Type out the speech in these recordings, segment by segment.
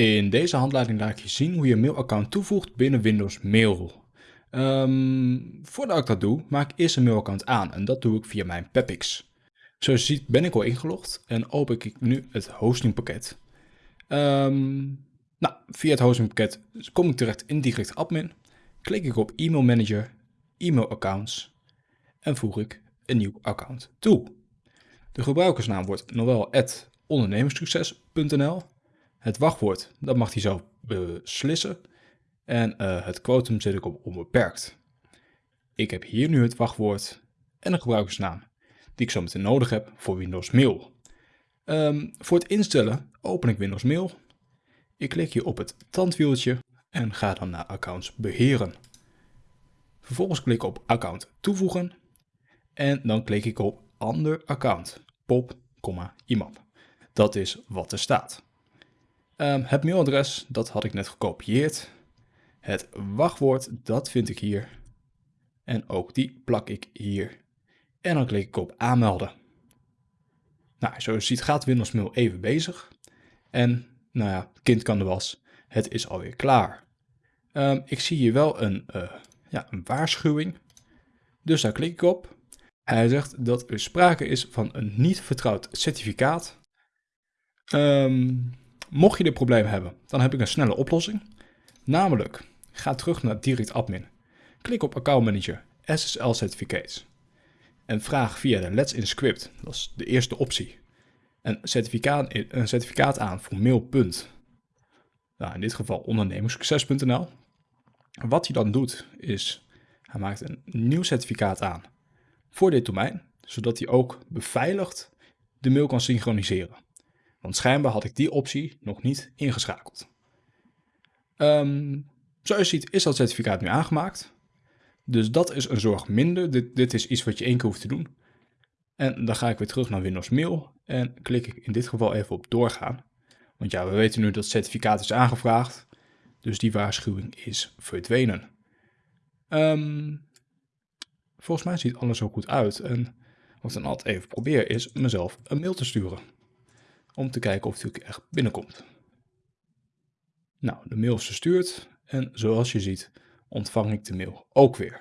In deze handleiding laat ik je zien hoe je een mailaccount toevoegt binnen Windows Mail. Ehm, voordat ik dat doe, maak ik eerst een mailaccount aan en dat doe ik via mijn Pepix. Zoals je ziet ben ik al ingelogd en open ik nu het hostingpakket. Um, nou, via het hostingpakket kom ik terecht in Direct Admin, klik ik op E-mail Manager, E-mail Accounts en voeg ik een nieuw account toe. De gebruikersnaam wordt noel@ondernemerssucces.nl het wachtwoord, dat mag hij zelf beslissen. En uh, het quotum zet ik op onbeperkt. Ik heb hier nu het wachtwoord en een gebruikersnaam, die ik zo meteen nodig heb voor Windows Mail. Um, voor het instellen open ik Windows Mail. Ik klik hier op het tandwieltje en ga dan naar accounts beheren. Vervolgens klik ik op account toevoegen en dan klik ik op ander account, pop, IMAP. Dat is wat er staat. Um, het mailadres, dat had ik net gekopieerd. Het wachtwoord, dat vind ik hier. En ook die plak ik hier. En dan klik ik op aanmelden. Nou, zoals je ziet gaat Windows Mail even bezig. En, nou ja, kind kan de was. Het is alweer klaar. Um, ik zie hier wel een, uh, ja, een waarschuwing. Dus daar klik ik op. Hij zegt dat er sprake is van een niet vertrouwd certificaat. Um, Mocht je dit probleem hebben, dan heb ik een snelle oplossing. Namelijk, ga terug naar Direct Admin. Klik op Account Manager, SSL Certificates. En vraag via de Let's Inscript, dat is de eerste optie, een certificaat, een certificaat aan voor mail. Nou, in dit geval ondernemerssucces.nl. Wat hij dan doet, is hij maakt een nieuw certificaat aan voor dit domein, zodat hij ook beveiligd de mail kan synchroniseren. Want schijnbaar had ik die optie nog niet ingeschakeld. Um, zoals je ziet is dat certificaat nu aangemaakt. Dus dat is een zorg minder. Dit, dit is iets wat je één keer hoeft te doen. En dan ga ik weer terug naar Windows Mail en klik ik in dit geval even op doorgaan. Want ja, we weten nu dat het certificaat is aangevraagd. Dus die waarschuwing is verdwenen. Um, volgens mij ziet alles er goed uit. En wat ik dan altijd even probeer is mezelf een mail te sturen om te kijken of het echt binnenkomt. Nou, de mail is verstuurd en zoals je ziet ontvang ik de mail ook weer.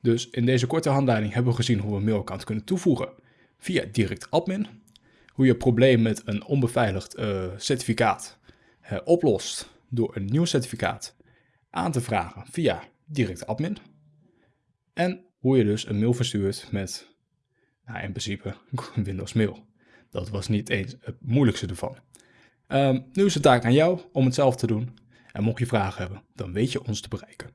Dus in deze korte handleiding hebben we gezien hoe we een kunnen toevoegen via direct admin. Hoe je probleem met een onbeveiligd uh, certificaat uh, oplost door een nieuw certificaat aan te vragen via direct admin. En hoe je dus een mail verstuurt met nou, in principe Windows Mail. Dat was niet eens het moeilijkste ervan. Um, nu is het taak aan jou om het zelf te doen. En mocht je vragen hebben, dan weet je ons te bereiken.